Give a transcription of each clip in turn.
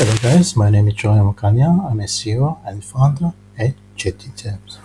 Hello guys, my name is Joy Mukanya. I'm a CEO and founder at JT Tabs.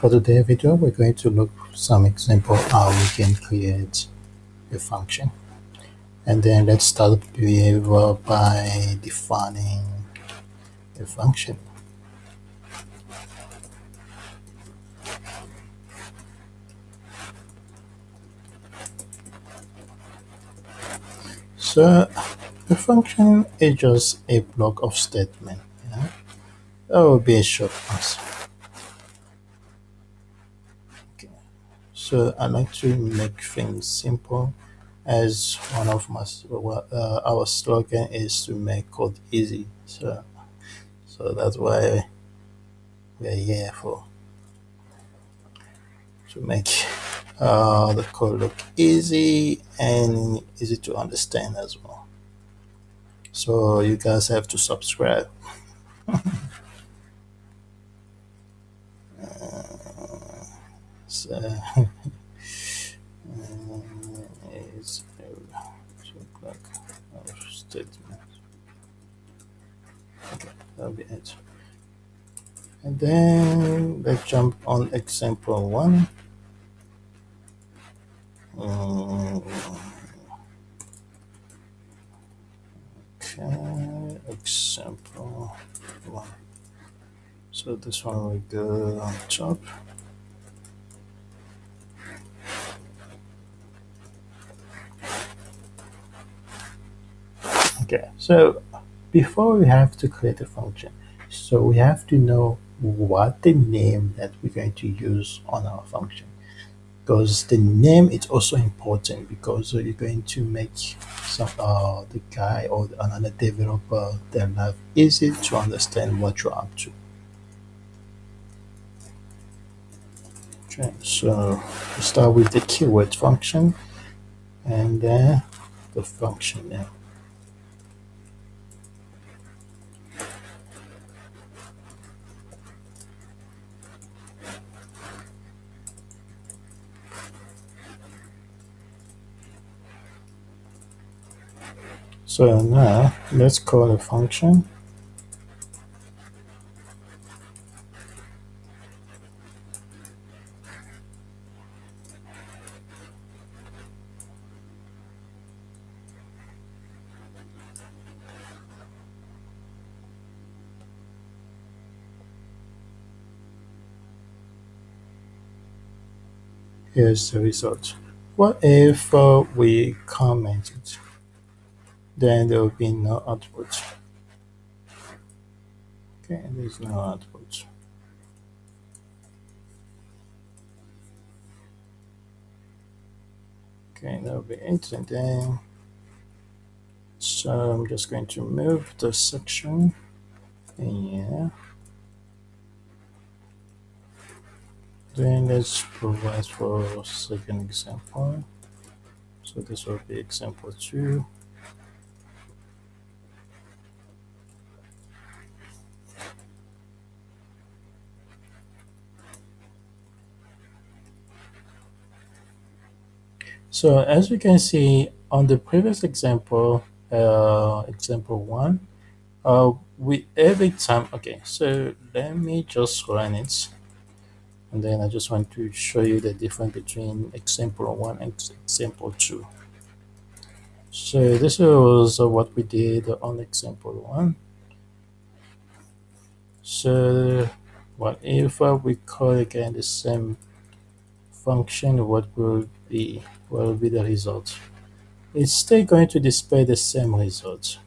For today's video, we're going to look some example how we can create a function. And then let's start behavior by defining a function. So a function is just a block of statement. Yeah? That will be a short answer. Okay. So I like to make things simple as one of my uh, our slogan is to make code easy. So so that's why we're here for to make uh, the code look easy and easy to understand as well so you guys have to subscribe. Uh, so it's statement okay that'll be it and then let's jump on example one. Um, Okay, example one. So this one will go uh, on top. Okay, so before we have to create a function, so we have to know what the name that we're going to use on our function because the name is also important because you're going to make some uh, the guy or another developer their life easy to understand what you're up to. Okay, so we start with the keyword function and then the function name. So now let's call a function here's the result. What if uh, we comment it? Then there will be no output. Okay, there's no output. Okay, that will be then, so I'm just going to move the section. Yeah. Then let's provide for second example. So this will be example two. So as we can see on the previous example, uh, example one, uh, we every time, okay, so let me just run it. And then I just want to show you the difference between example one and example two. So this was what we did on example one. So what if we call again the same function, what will will be the result? It's still going to display the same result.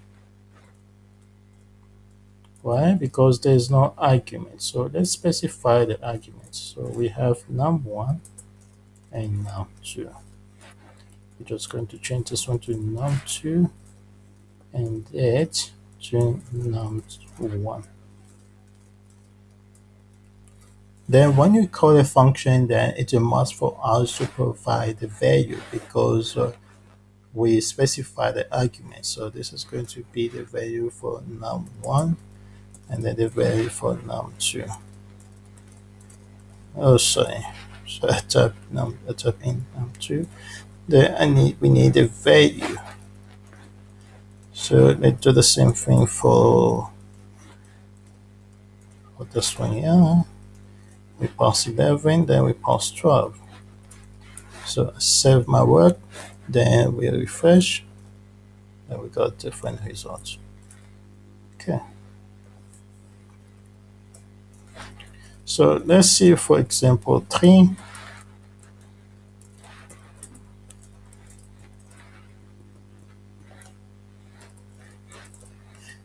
Why? Because there's no argument. So let's specify the arguments. So we have num1 and num2. We're just going to change this one to num2 and that to num1. Then when you call a function, then it's a must for us to provide the value because uh, we specify the argument. So this is going to be the value for num1 and then the value for num2. Oh, sorry. So I type num, I type in num2. Then I need, we need a value. So let's do the same thing for, for this one here. We pass 11, then we pass 12. So I save my work, then we refresh, and we got different results. Okay. So let's see, for example, 3.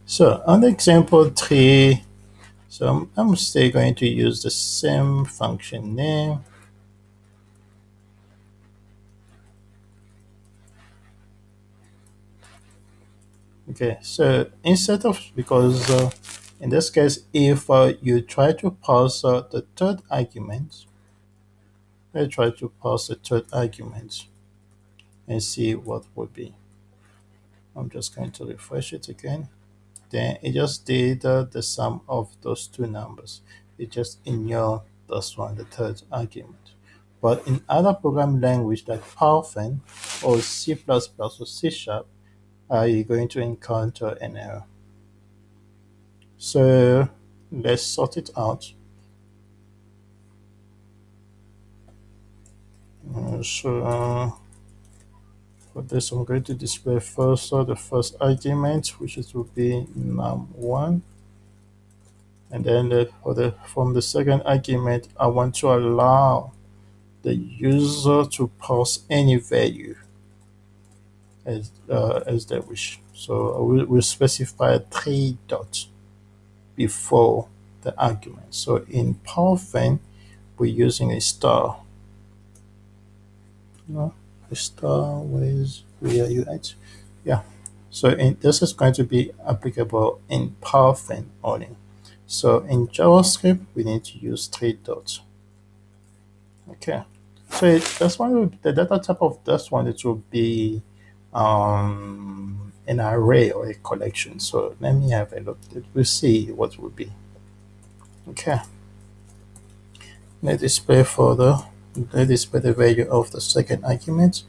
So on example 3, so I'm, I'm still going to use the same function name. Okay, so instead of, because uh, in this case, if uh, you try to pass uh, the third argument, let's try to pass the third argument and see what would be. I'm just going to refresh it again. Then it just did uh, the sum of those two numbers. It just ignore this one, the third argument. But in other programming language like Python or C++ or C Sharp, uh, you're going to encounter an error. So let's sort it out. Uh, so uh, for this, I'm going to display first uh, the first argument, which is will be num1. And then uh, for the from the second argument, I want to allow the user to pass any value as uh, as they wish. So we will will specify three dots before the argument. So in Python, we're using a star. Star. Where you at? Yeah. So in, this is going to be applicable in Python only. So in JavaScript, we need to use three dots. Okay. So it, this one, the data type of this one, it will be um, an array or a collection. So let me have a look. We'll see what will be. Okay. Let display for the let display the value of the second argument.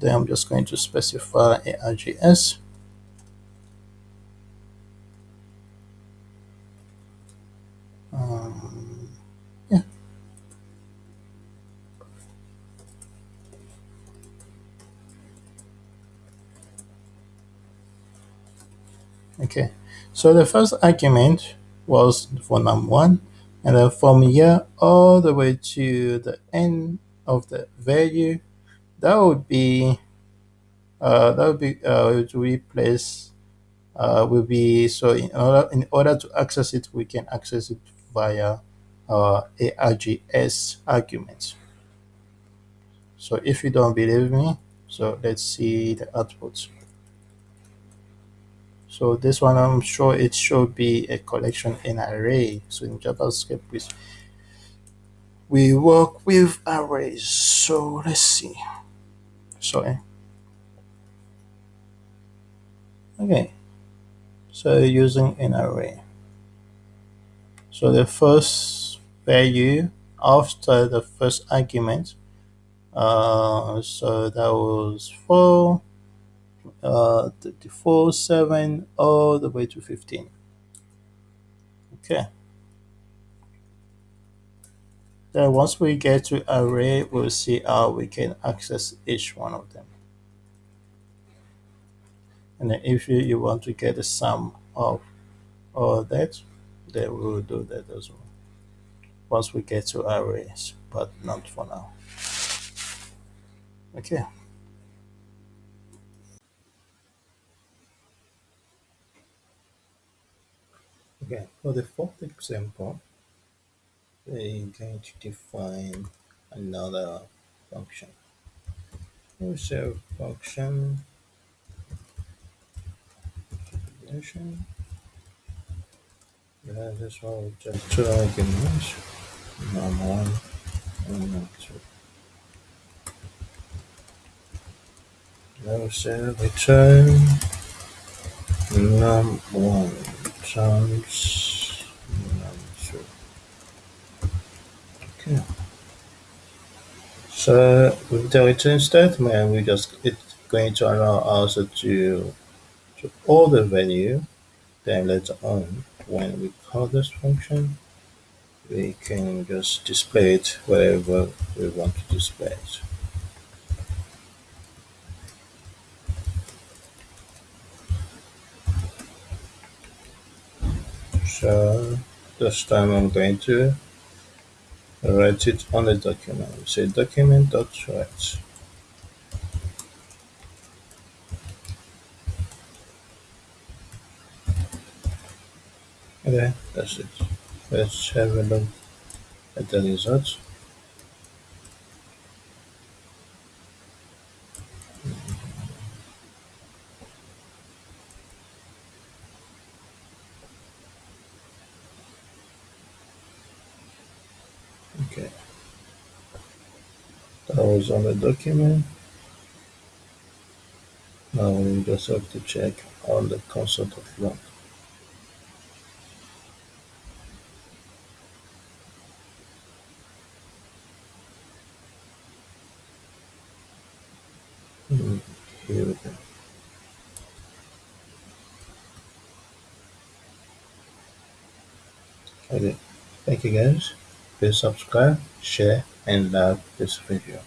Then I'm just going to specify a RGS. Um, yeah. Okay. So the first argument was for num1 and then from here all the way to the end of the value that would be uh, that would be uh, to replace uh, will be so in order in order to access it we can access it via uh, args arguments so if you don't believe me so let's see the output so this one i'm sure it should be a collection in array. So in javascript we, we work with arrays. So let's see. Sorry okay. So using an array. So the first value after the first argument uh, so that was 4 uh, 34 7 all the way to 15 okay. Then once we get to array we'll see how we can access each one of them. And then if you, you want to get the sum of all that then we will do that as well. Once we get to arrays but not for now. Okay okay for the fourth example we're going to define another function. We'll function. Definition. Yeah, this one just two arguments num1 and num2 now say return. Num1 num2 okay. So with the return statement we just it's going to allow us to all the value then later on when we call this function we can just display it wherever we want to display it. So this time I'm going to write it on the document. Say document dot write. Okay, that's it. Let's have a look at the results. Okay, that was on the document. Now we just have to check on the console of log. Hmm, Here we go. Okay, thank you guys. Please subscribe, share, and like uh, this video.